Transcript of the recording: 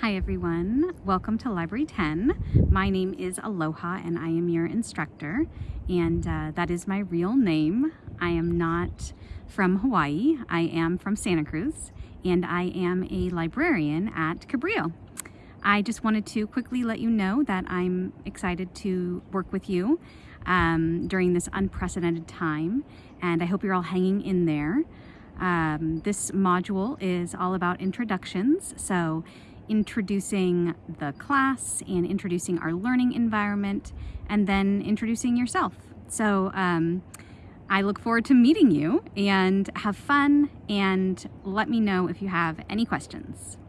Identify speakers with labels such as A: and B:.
A: Hi everyone, welcome to Library 10. My name is Aloha and I am your instructor and uh, that is my real name. I am not from Hawaii, I am from Santa Cruz and I am a librarian at Cabrillo. I just wanted to quickly let you know that I'm excited to work with you um, during this unprecedented time and I hope you're all hanging in there. Um, this module is all about introductions, so introducing the class and introducing our learning environment and then introducing yourself. So um, I look forward to meeting you and have fun and let me know if you have any questions.